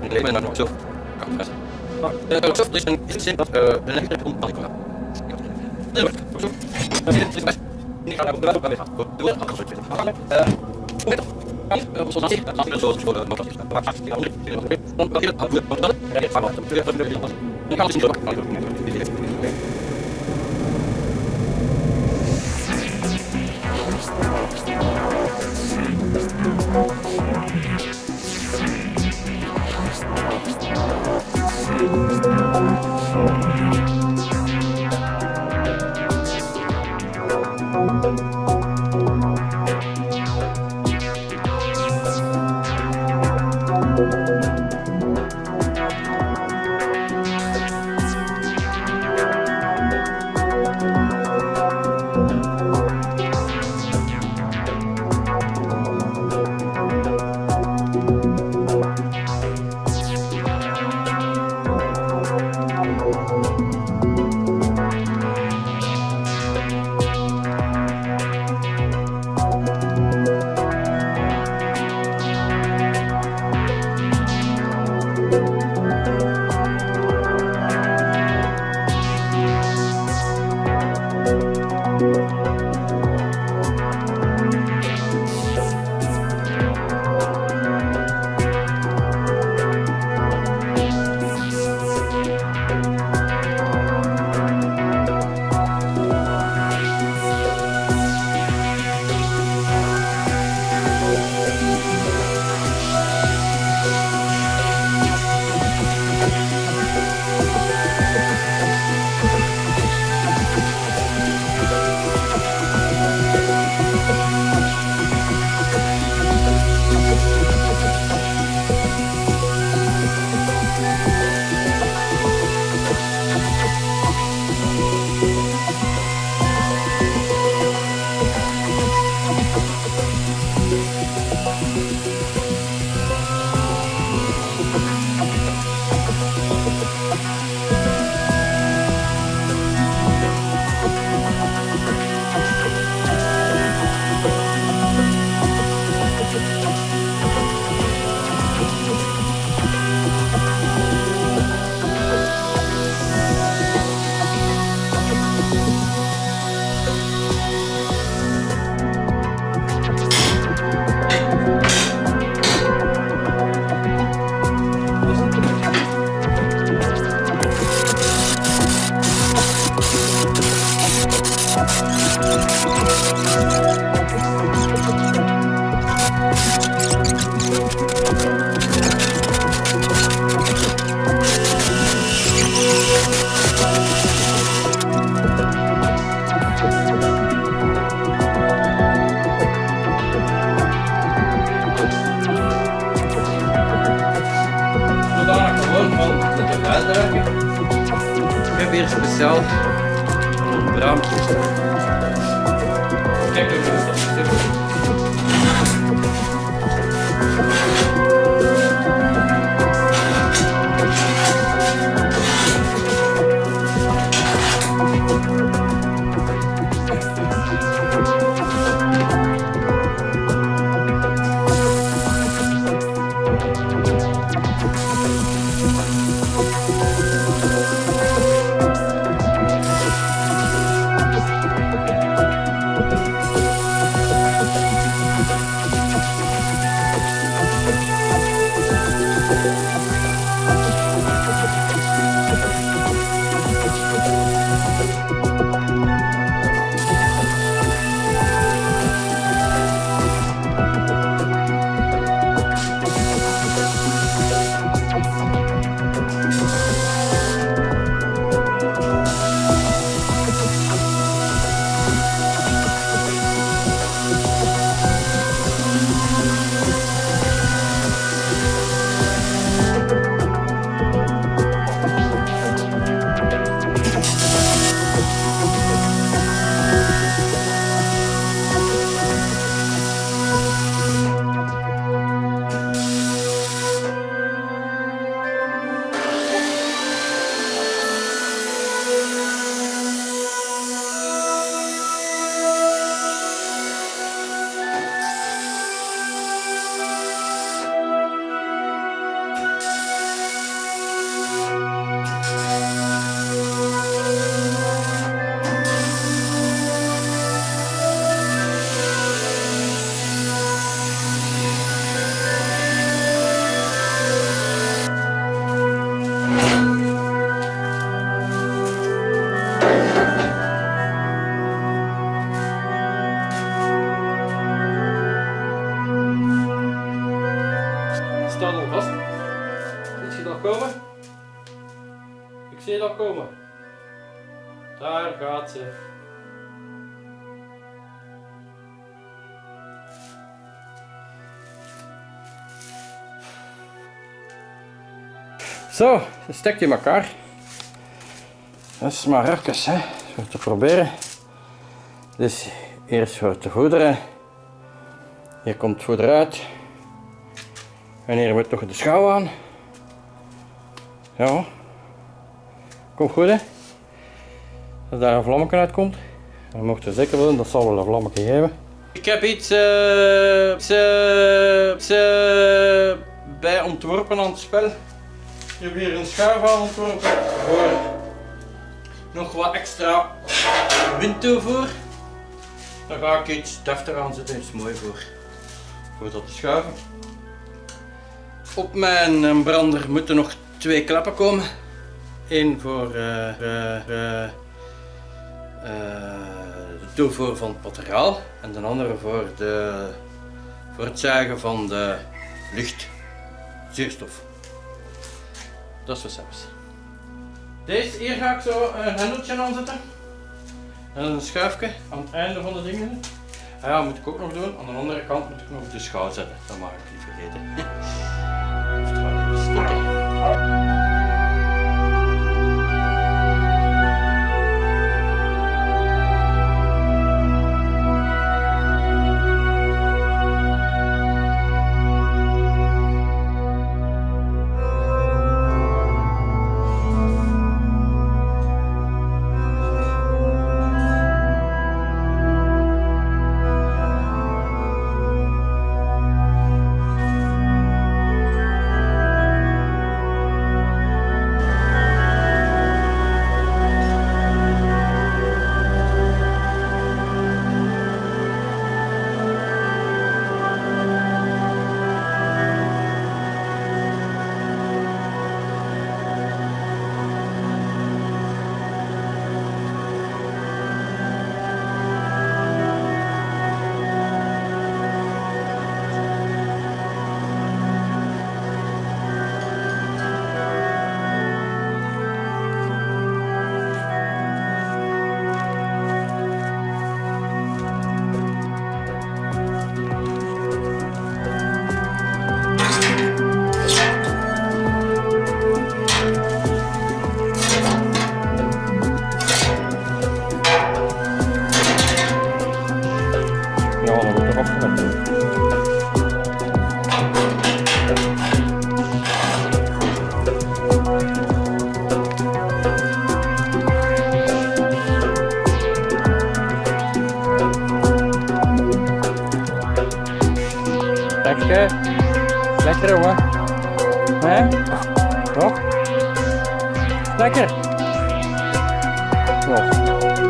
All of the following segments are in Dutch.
Ik leven naar zo. is het een echte ontmanning. Ik kan het niet Thank you. Zo, een stekje in elkaar. Dat is maar even, hè, zo te proberen. Dus eerst voor te voederen. Hier komt het voeder uit. En hier moet toch de schouw aan. Ja. Komt goed hè. Als daar een vlammetje uitkomt. Dan mocht je zeker willen, dat zal wel een vlammetje geven. Ik heb iets, eh, bij ontworpen aan het spel. Ik heb hier een schuif aan ontworpen voor nog wat extra windtoevoer. Daar ga ik iets deftig aan zetten, is mooi voor, voor dat te schuiven. Op mijn eh, brander moeten nog twee klappen komen. Eén voor eh, de toevoer van het materiaal en de andere voor, de, voor het zuigen van de lucht, zuurstof. Dat is wat zelfs. Deze hier ga ik zo een hendeltje aanzetten. En een schuifje aan het einde van de dingen. Ah ja, moet ik ook nog doen. Aan de andere kant moet ik nog de schouw zetten. Dat mag ik niet vergeten. Ja, Lekker. Lekker hoor. Hè? Toch? Lekker. Nog.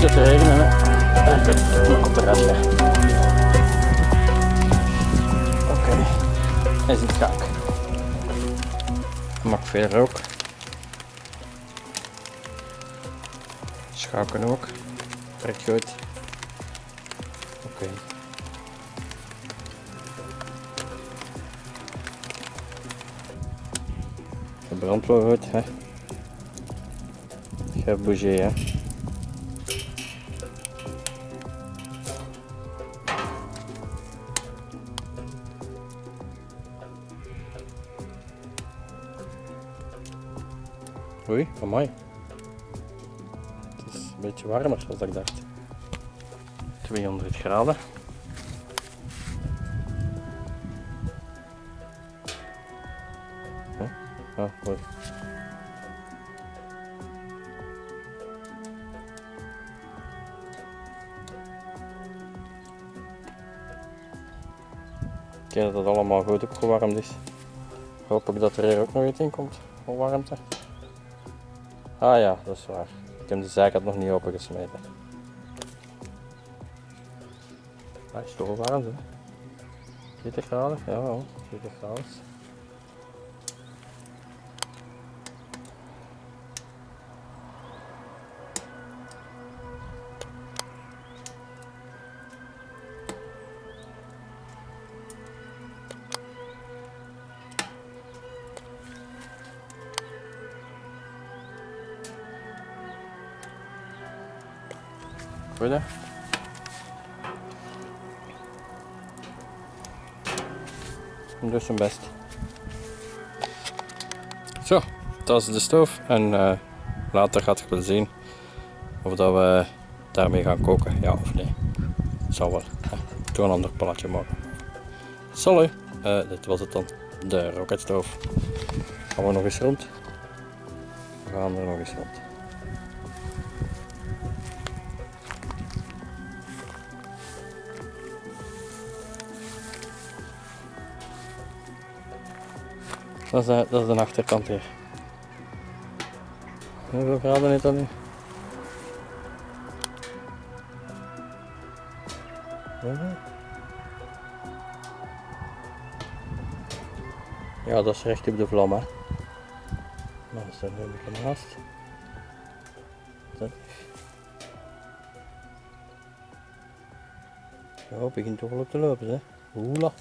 Moet het regenen. Hè. Dan komt de rest weg. Oké, hij is in het kaak. Maak veel rook. Schaken ook. Werkt goed. Oké. Het brandt wel goed, hè. Geen bougie, hè. Oei, amai. Het is een beetje warmer dan ik dacht. 200 graden. Huh? Ah, mooi. Dat het allemaal goed opgewarmd is. Hoop dat er hier ook nog iets in komt. Van warmte. Ah ja, dat is waar. Ik heb de zijkant nog niet opengesmeten. Hij is toch warm hè? 40 graden? Ja, wel, 40 graden. Hij doet zijn best. Zo, dat is de stoof en eh, later gaat je wel zien of dat we daarmee gaan koken, ja of nee. Zal wel. Doe een ander plaatje maken. Sorry, eh, dit was het dan. De rocketstoof. Gaan we nog eens rond? We gaan er nog eens rond. Dat is, de, dat is de achterkant hier. Hoeveel graden is dat nu? Ja, dat is recht op de vlam, hè. Maar dat is er een beetje naast. Dat. Ja, begint toch wel op te lopen, hè. Oela.